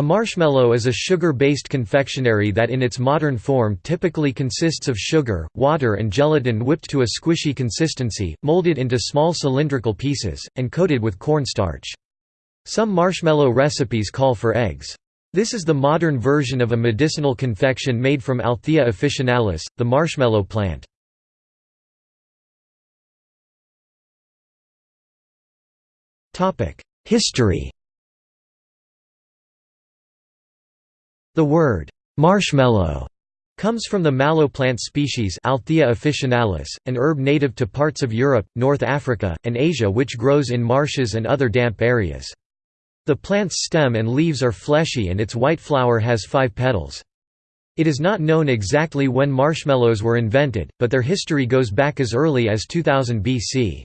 A marshmallow is a sugar-based confectionery that in its modern form typically consists of sugar, water and gelatin whipped to a squishy consistency, molded into small cylindrical pieces, and coated with cornstarch. Some marshmallow recipes call for eggs. This is the modern version of a medicinal confection made from Althaea officinalis, the marshmallow plant. History The word «marshmallow» comes from the mallow plant species Althaea officinalis, an herb native to parts of Europe, North Africa, and Asia which grows in marshes and other damp areas. The plant's stem and leaves are fleshy and its white flower has five petals. It is not known exactly when marshmallows were invented, but their history goes back as early as 2000 BC.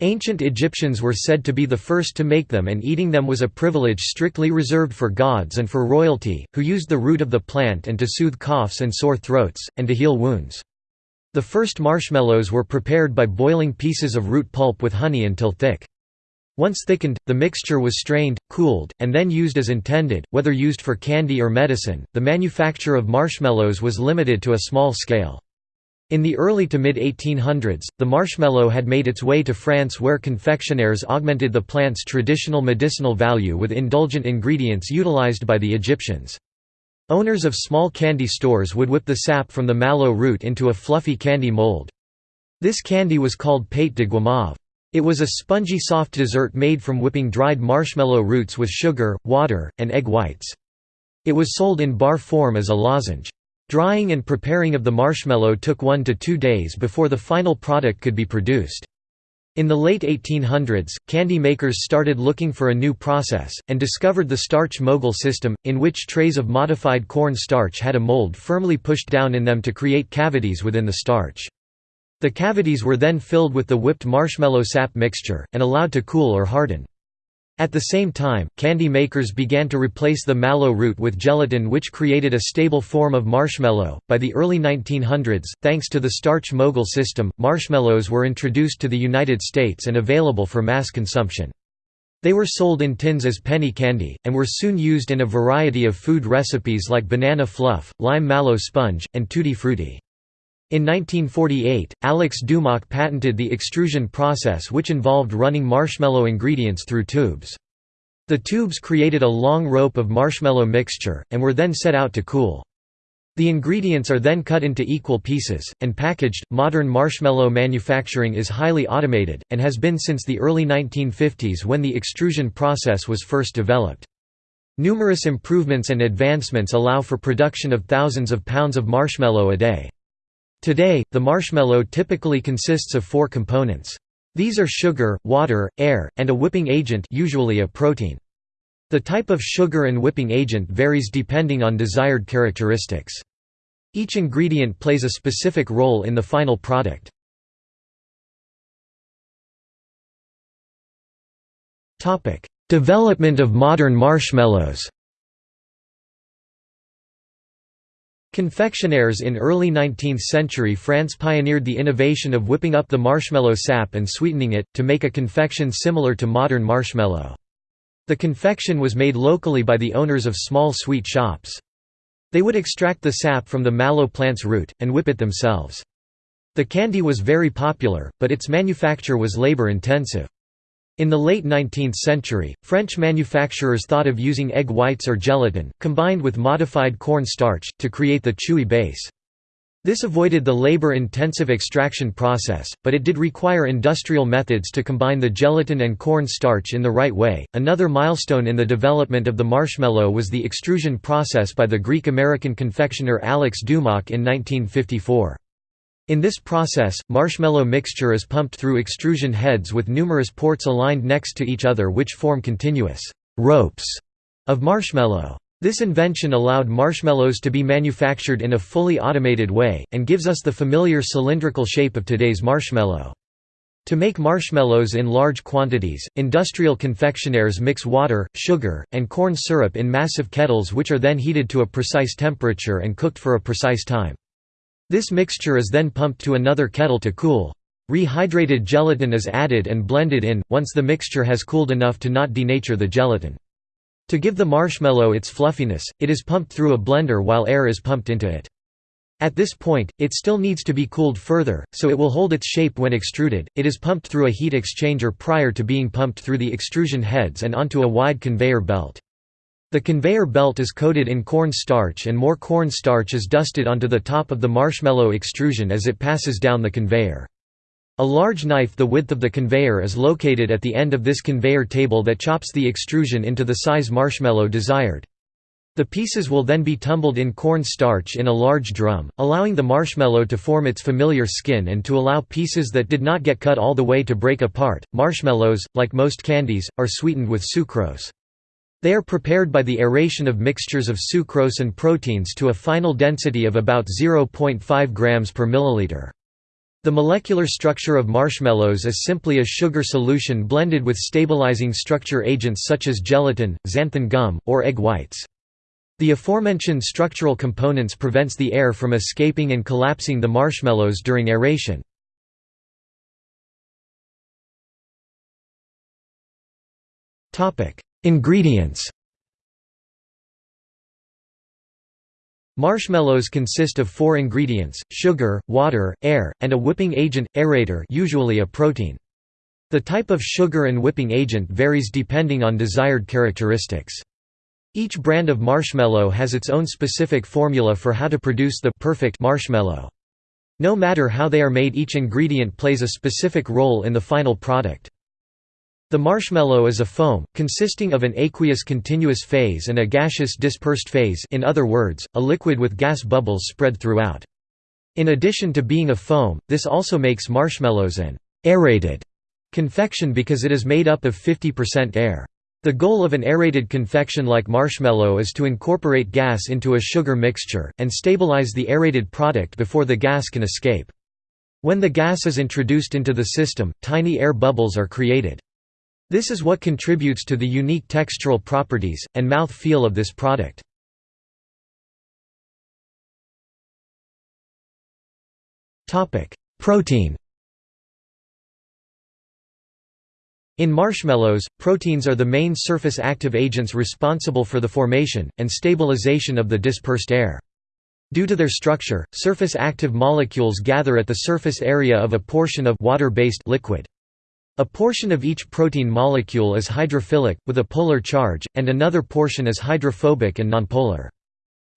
Ancient Egyptians were said to be the first to make them and eating them was a privilege strictly reserved for gods and for royalty, who used the root of the plant and to soothe coughs and sore throats, and to heal wounds. The first marshmallows were prepared by boiling pieces of root pulp with honey until thick. Once thickened, the mixture was strained, cooled, and then used as intended, whether used for candy or medicine. The manufacture of marshmallows was limited to a small scale. In the early to mid-1800s, the marshmallow had made its way to France where confectionaires augmented the plant's traditional medicinal value with indulgent ingredients utilized by the Egyptians. Owners of small candy stores would whip the sap from the mallow root into a fluffy candy mold. This candy was called pate de guimauve. It was a spongy soft dessert made from whipping dried marshmallow roots with sugar, water, and egg whites. It was sold in bar form as a lozenge. Drying and preparing of the marshmallow took one to two days before the final product could be produced. In the late 1800s, candy makers started looking for a new process, and discovered the starch mogul system, in which trays of modified corn starch had a mold firmly pushed down in them to create cavities within the starch. The cavities were then filled with the whipped marshmallow sap mixture, and allowed to cool or harden. At the same time, candy makers began to replace the mallow root with gelatin which created a stable form of marshmallow. By the early 1900s, thanks to the starch mogul system, marshmallows were introduced to the United States and available for mass consumption. They were sold in tins as penny candy, and were soon used in a variety of food recipes like banana fluff, lime mallow sponge, and tutti frutti. In 1948, Alex Doumak patented the extrusion process which involved running marshmallow ingredients through tubes. The tubes created a long rope of marshmallow mixture, and were then set out to cool. The ingredients are then cut into equal pieces, and packaged. Modern marshmallow manufacturing is highly automated, and has been since the early 1950s when the extrusion process was first developed. Numerous improvements and advancements allow for production of thousands of pounds of marshmallow a day. Today, the marshmallow typically consists of four components. These are sugar, water, air, and a whipping agent usually a protein. The type of sugar and whipping agent varies depending on desired characteristics. Each ingredient plays a specific role in the final product. Development of modern marshmallows Confectionaires in early 19th century France pioneered the innovation of whipping up the marshmallow sap and sweetening it, to make a confection similar to modern marshmallow. The confection was made locally by the owners of small sweet shops. They would extract the sap from the mallow plant's root, and whip it themselves. The candy was very popular, but its manufacture was labor-intensive. In the late 19th century, French manufacturers thought of using egg whites or gelatin, combined with modified corn starch, to create the chewy base. This avoided the labor-intensive extraction process, but it did require industrial methods to combine the gelatin and corn starch in the right way. Another milestone in the development of the marshmallow was the extrusion process by the Greek-American confectioner Alex Doumak in 1954. In this process, marshmallow mixture is pumped through extrusion heads with numerous ports aligned next to each other which form continuous «ropes» of marshmallow. This invention allowed marshmallows to be manufactured in a fully automated way, and gives us the familiar cylindrical shape of today's marshmallow. To make marshmallows in large quantities, industrial confectionaires mix water, sugar, and corn syrup in massive kettles which are then heated to a precise temperature and cooked for a precise time. This mixture is then pumped to another kettle to cool. Rehydrated gelatin is added and blended in, once the mixture has cooled enough to not denature the gelatin. To give the marshmallow its fluffiness, it is pumped through a blender while air is pumped into it. At this point, it still needs to be cooled further, so it will hold its shape when extruded. It is pumped through a heat exchanger prior to being pumped through the extrusion heads and onto a wide conveyor belt. The conveyor belt is coated in corn starch and more corn starch is dusted onto the top of the marshmallow extrusion as it passes down the conveyor. A large knife the width of the conveyor is located at the end of this conveyor table that chops the extrusion into the size marshmallow desired. The pieces will then be tumbled in corn starch in a large drum, allowing the marshmallow to form its familiar skin and to allow pieces that did not get cut all the way to break apart. Marshmallows, like most candies, are sweetened with sucrose. They are prepared by the aeration of mixtures of sucrose and proteins to a final density of about 0.5 grams per milliliter. The molecular structure of marshmallows is simply a sugar solution blended with stabilizing structure agents such as gelatin, xanthan gum, or egg whites. The aforementioned structural components prevents the air from escaping and collapsing the marshmallows during aeration. Ingredients Marshmallows consist of four ingredients, sugar, water, air, and a whipping agent, aerator usually a protein. The type of sugar and whipping agent varies depending on desired characteristics. Each brand of marshmallow has its own specific formula for how to produce the perfect marshmallow. No matter how they are made each ingredient plays a specific role in the final product. The marshmallow is a foam, consisting of an aqueous continuous phase and a gaseous dispersed phase in other words, a liquid with gas bubbles spread throughout. In addition to being a foam, this also makes marshmallows an aerated confection because it is made up of 50% air. The goal of an aerated confection like marshmallow is to incorporate gas into a sugar mixture, and stabilize the aerated product before the gas can escape. When the gas is introduced into the system, tiny air bubbles are created. This is what contributes to the unique textural properties, and mouth feel of this product. Protein In marshmallows, proteins are the main surface active agents responsible for the formation, and stabilization of the dispersed air. Due to their structure, surface active molecules gather at the surface area of a portion of water-based liquid. A portion of each protein molecule is hydrophilic, with a polar charge, and another portion is hydrophobic and nonpolar.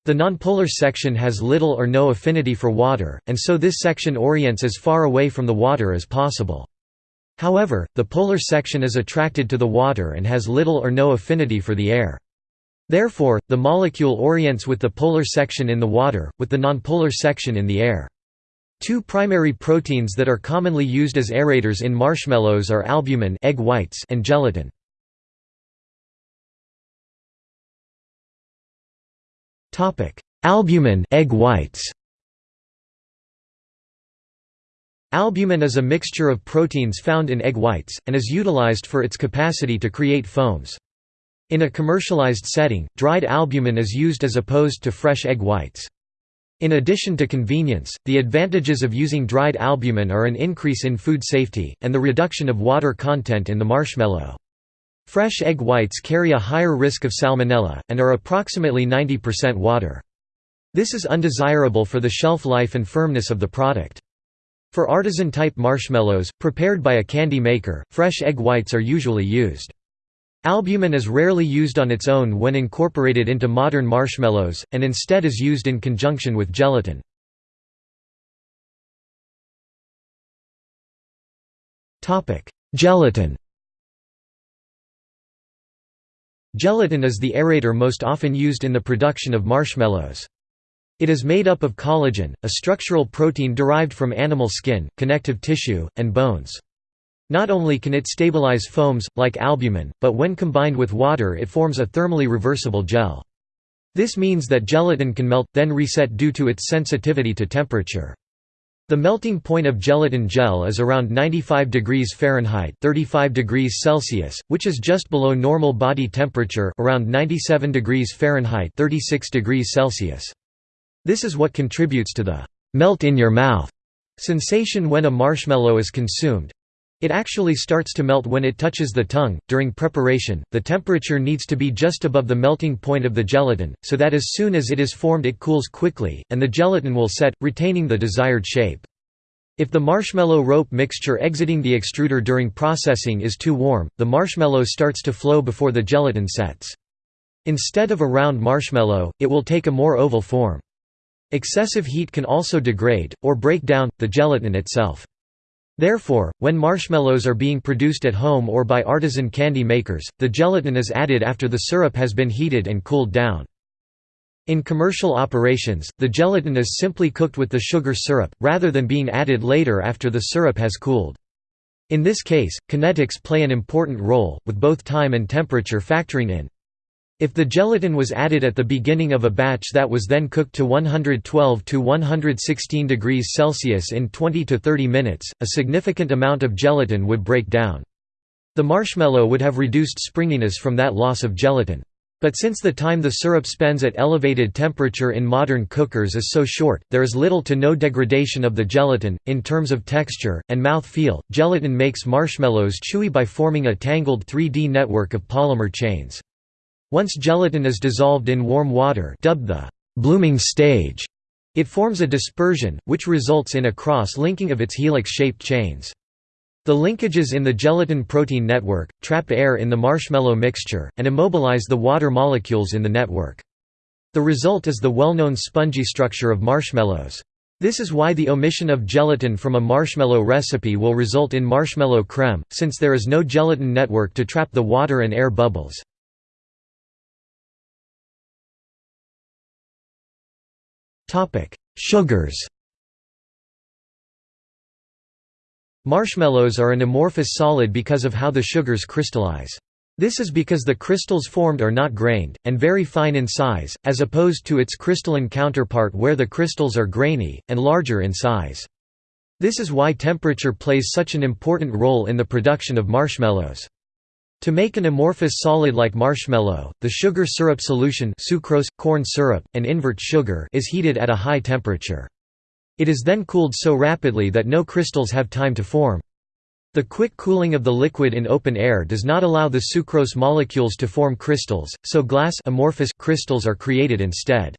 The nonpolar section has little or no affinity for water, and so this section orients as far away from the water as possible. However, the polar section is attracted to the water and has little or no affinity for the air. Therefore, the molecule orients with the polar section in the water, with the nonpolar section in the air. Two primary proteins that are commonly used as aerators in marshmallows are albumin egg whites and gelatin. Albumin egg whites. Albumin is a mixture of proteins found in egg whites, and is utilized for its capacity to create foams. In a commercialized setting, dried albumin is used as opposed to fresh egg whites. In addition to convenience, the advantages of using dried albumin are an increase in food safety, and the reduction of water content in the marshmallow. Fresh egg whites carry a higher risk of salmonella, and are approximately 90% water. This is undesirable for the shelf life and firmness of the product. For artisan-type marshmallows, prepared by a candy maker, fresh egg whites are usually used. Albumin is rarely used on its own when incorporated into modern marshmallows, and instead is used in conjunction with gelatin. Gelatin Gelatin is the aerator most often used in the production of marshmallows. It is made up of collagen, a structural protein derived from animal skin, connective tissue, and bones. Not only can it stabilize foams, like albumin, but when combined with water it forms a thermally reversible gel. This means that gelatin can melt, then reset due to its sensitivity to temperature. The melting point of gelatin gel is around 95 degrees Fahrenheit 35 degrees Celsius, which is just below normal body temperature around 97 degrees Fahrenheit 36 degrees Celsius. This is what contributes to the «melt in your mouth» sensation when a marshmallow is consumed, It actually starts to melt when it touches the tongue. During preparation, the temperature needs to be just above the melting point of the gelatin, so that as soon as it is formed it cools quickly, and the gelatin will set, retaining the desired shape. If the marshmallow rope mixture exiting the extruder during processing is too warm, the marshmallow starts to flow before the gelatin sets. Instead of a round marshmallow, it will take a more oval form. Excessive heat can also degrade, or break down, the gelatin itself. Therefore, when marshmallows are being produced at home or by artisan candy makers, the gelatin is added after the syrup has been heated and cooled down. In commercial operations, the gelatin is simply cooked with the sugar syrup, rather than being added later after the syrup has cooled. In this case, kinetics play an important role, with both time and temperature factoring in. If the gelatin was added at the beginning of a batch that was then cooked to 112 to 116 degrees Celsius in 20 to 30 minutes, a significant amount of gelatin would break down. The marshmallow would have reduced springiness from that loss of gelatin. But since the time the syrup spends at elevated temperature in modern cookers is so short, there is little to no degradation of the gelatin. In terms of texture and mouth feel, gelatin makes marshmallows chewy by forming a tangled 3D network of polymer chains. Once gelatin is dissolved in warm water dubbed the blooming stage, it forms a dispersion, which results in a cross-linking of its helix-shaped chains. The linkages in the gelatin-protein network, trap air in the marshmallow mixture, and immobilize the water molecules in the network. The result is the well-known spongy structure of marshmallows. This is why the omission of gelatin from a marshmallow recipe will result in marshmallow creme, since there is no gelatin network to trap the water and air bubbles. Topic: Sugars. Marshmallows are an amorphous solid because of how the sugars crystallize. This is because the crystals formed are not grained, and very fine in size, as opposed to its crystalline counterpart where the crystals are grainy, and larger in size. This is why temperature plays such an important role in the production of marshmallows. To make an amorphous solid like marshmallow, the sugar syrup solution sucrose, corn syrup, and invert sugar is heated at a high temperature. It is then cooled so rapidly that no crystals have time to form. The quick cooling of the liquid in open air does not allow the sucrose molecules to form crystals, so glass amorphous crystals are created instead.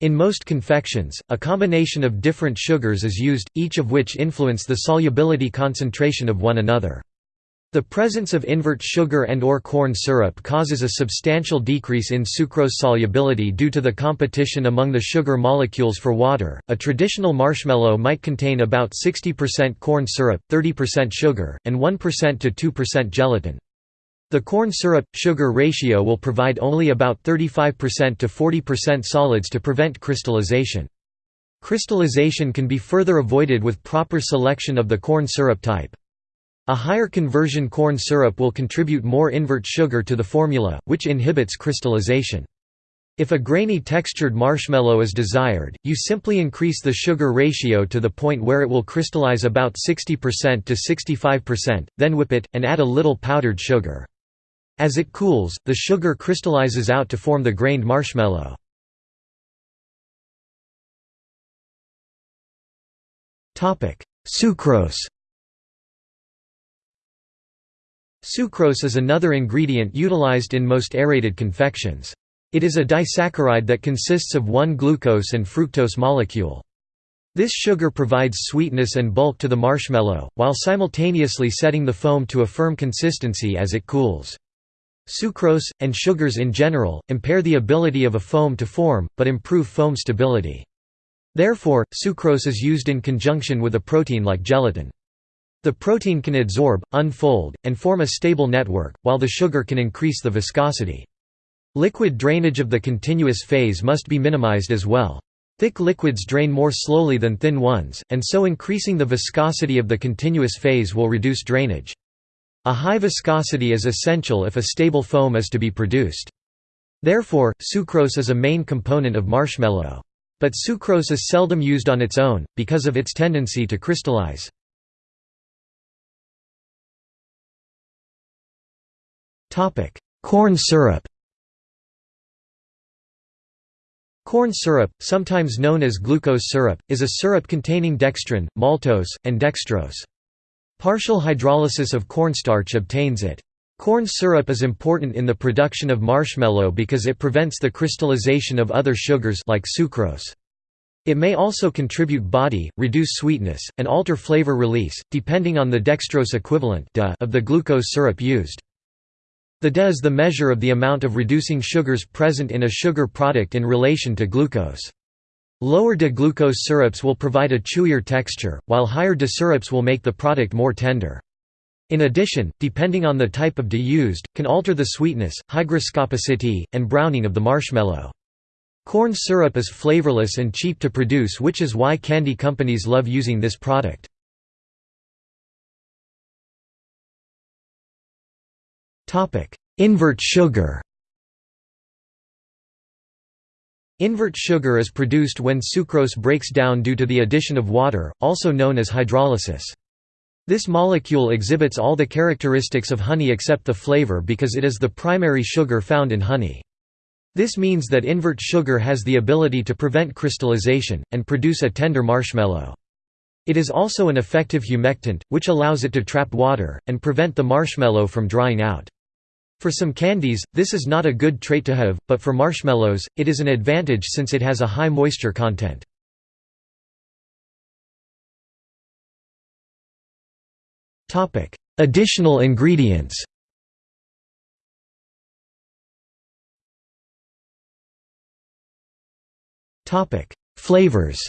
In most confections, a combination of different sugars is used, each of which influence the solubility concentration of one another. The presence of invert sugar and or corn syrup causes a substantial decrease in sucrose solubility due to the competition among the sugar molecules for water. A traditional marshmallow might contain about 60% corn syrup, 30% sugar, and 1% to 2% gelatin. The corn syrup-sugar ratio will provide only about 35% to 40% solids to prevent crystallization. Crystallization can be further avoided with proper selection of the corn syrup type. A higher conversion corn syrup will contribute more invert sugar to the formula, which inhibits crystallization. If a grainy textured marshmallow is desired, you simply increase the sugar ratio to the point where it will crystallize about 60% to 65%, then whip it, and add a little powdered sugar. As it cools, the sugar crystallizes out to form the grained marshmallow. Sucrose Sucrose is another ingredient utilized in most aerated confections. It is a disaccharide that consists of one glucose and fructose molecule. This sugar provides sweetness and bulk to the marshmallow, while simultaneously setting the foam to a firm consistency as it cools. Sucrose, and sugars in general, impair the ability of a foam to form, but improve foam stability. Therefore, sucrose is used in conjunction with a protein like gelatin. The protein can adsorb, unfold, and form a stable network, while the sugar can increase the viscosity. Liquid drainage of the continuous phase must be minimized as well. Thick liquids drain more slowly than thin ones, and so increasing the viscosity of the continuous phase will reduce drainage. A high viscosity is essential if a stable foam is to be produced. Therefore, sucrose is a main component of marshmallow. But sucrose is seldom used on its own, because of its tendency to crystallize. Topic: Corn syrup. Corn syrup, sometimes known as glucose syrup, is a syrup containing dextrin, maltose, and dextrose. Partial hydrolysis of cornstarch obtains it. Corn syrup is important in the production of marshmallow because it prevents the crystallization of other sugars like sucrose. It may also contribute body, reduce sweetness, and alter flavor release, depending on the dextrose equivalent of the glucose syrup used. The DE is the measure of the amount of reducing sugars present in a sugar product in relation to glucose. Lower DE glucose syrups will provide a chewier texture, while higher DE syrups will make the product more tender. In addition, depending on the type of DE used, can alter the sweetness, hygroscopicity, and browning of the marshmallow. Corn syrup is flavorless and cheap to produce which is why candy companies love using this product. Invert sugar Invert sugar is produced when sucrose breaks down due to the addition of water, also known as hydrolysis. This molecule exhibits all the characteristics of honey except the flavor because it is the primary sugar found in honey. This means that invert sugar has the ability to prevent crystallization, and produce a tender marshmallow. It is also an effective humectant, which allows it to trap water, and prevent the marshmallow from drying out. For some candies, this is not a good trait to have, but for marshmallows, it is an advantage since it has a high moisture content. Additional ingredients Flavors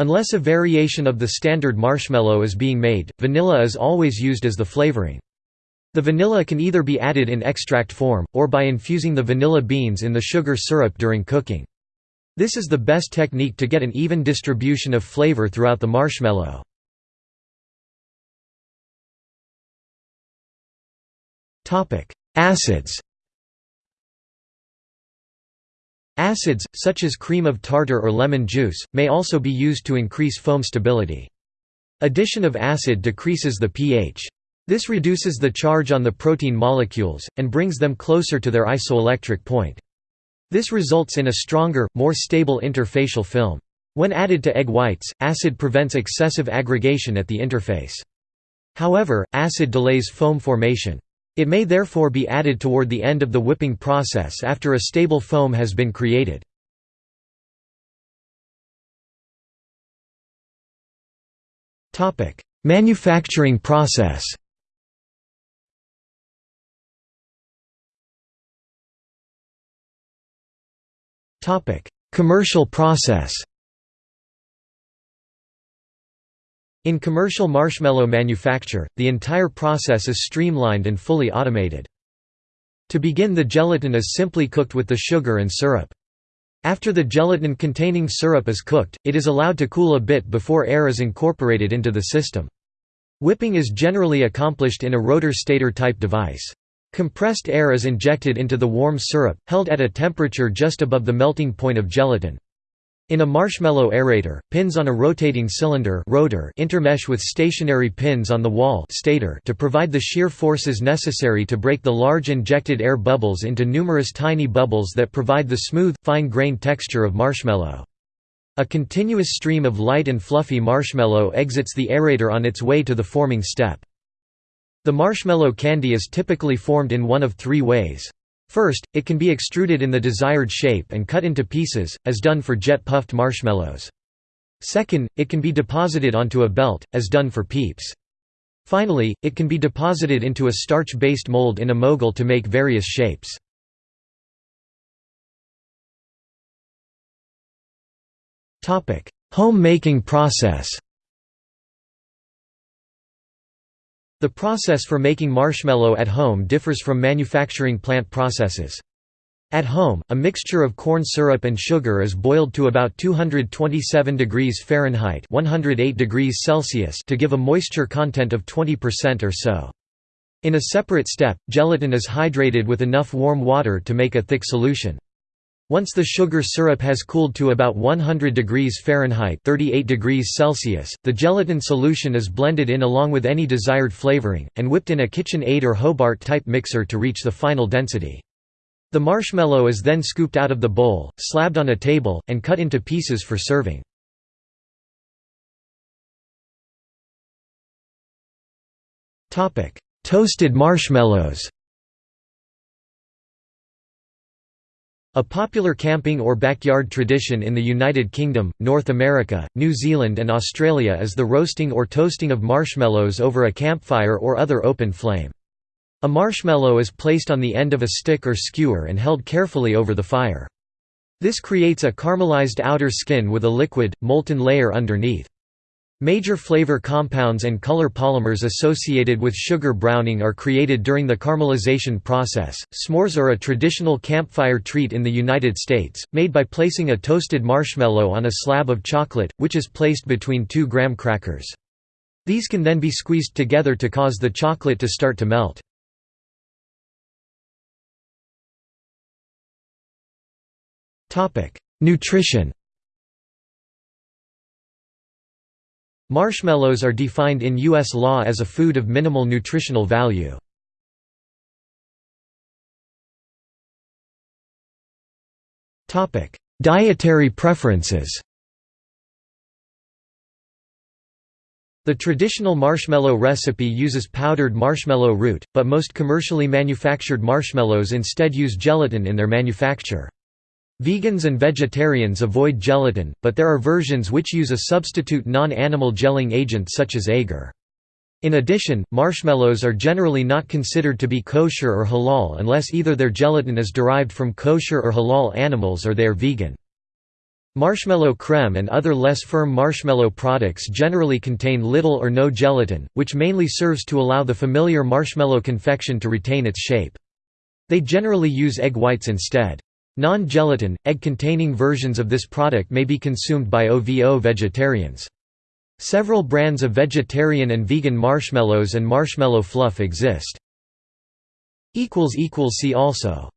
Unless a variation of the standard marshmallow is being made, vanilla is always used as the flavoring. The vanilla can either be added in extract form, or by infusing the vanilla beans in the sugar syrup during cooking. This is the best technique to get an even distribution of flavor throughout the marshmallow. Acids Acids, such as cream of tartar or lemon juice, may also be used to increase foam stability. Addition of acid decreases the pH. This reduces the charge on the protein molecules, and brings them closer to their isoelectric point. This results in a stronger, more stable interfacial film. When added to egg whites, acid prevents excessive aggregation at the interface. However, acid delays foam formation. It may therefore be added toward the end of the whipping process after a stable foam has been created. Manufacturing process Commercial process In commercial marshmallow manufacture, the entire process is streamlined and fully automated. To begin the gelatin is simply cooked with the sugar and syrup. After the gelatin-containing syrup is cooked, it is allowed to cool a bit before air is incorporated into the system. Whipping is generally accomplished in a rotor-stator type device. Compressed air is injected into the warm syrup, held at a temperature just above the melting point of gelatin. In a marshmallow aerator, pins on a rotating cylinder rotor intermesh with stationary pins on the wall stator to provide the shear forces necessary to break the large injected air bubbles into numerous tiny bubbles that provide the smooth, fine-grained texture of marshmallow. A continuous stream of light and fluffy marshmallow exits the aerator on its way to the forming step. The marshmallow candy is typically formed in one of three ways. First, it can be extruded in the desired shape and cut into pieces, as done for jet-puffed marshmallows. Second, it can be deposited onto a belt, as done for peeps. Finally, it can be deposited into a starch-based mold in a mogul to make various shapes. Home-making process The process for making marshmallow at home differs from manufacturing plant processes. At home, a mixture of corn syrup and sugar is boiled to about 227 degrees Fahrenheit 108 degrees Celsius to give a moisture content of 20% or so. In a separate step, gelatin is hydrated with enough warm water to make a thick solution. Once the sugar syrup has cooled to about 100 degrees Fahrenheit 38 degrees Celsius, the gelatin solution is blended in along with any desired flavoring, and whipped in a KitchenAid or Hobart-type mixer to reach the final density. The marshmallow is then scooped out of the bowl, slabbed on a table, and cut into pieces for serving. Toasted marshmallows A popular camping or backyard tradition in the United Kingdom, North America, New Zealand and Australia is the roasting or toasting of marshmallows over a campfire or other open flame. A marshmallow is placed on the end of a stick or skewer and held carefully over the fire. This creates a caramelized outer skin with a liquid, molten layer underneath. Major flavor compounds and color polymers associated with sugar browning are created during the caramelization process. S'mores are a traditional campfire treat in the United States, made by placing a toasted marshmallow on a slab of chocolate, which is placed between two graham crackers. These can then be squeezed together to cause the chocolate to start to melt. Nutrition Marshmallows are defined in U.S. law as a food of minimal nutritional value. Dietary preferences The traditional marshmallow recipe uses powdered marshmallow root, but most commercially manufactured marshmallows instead use gelatin in their manufacture. Vegans and vegetarians avoid gelatin, but there are versions which use a substitute non-animal gelling agent such as agar. In addition, marshmallows are generally not considered to be kosher or halal unless either their gelatin is derived from kosher or halal animals or they are vegan. Marshmallow creme and other less firm marshmallow products generally contain little or no gelatin, which mainly serves to allow the familiar marshmallow confection to retain its shape. They generally use egg whites instead. Non-gelatin, egg-containing versions of this product may be consumed by OVO vegetarians. Several brands of vegetarian and vegan marshmallows and marshmallow fluff exist. See also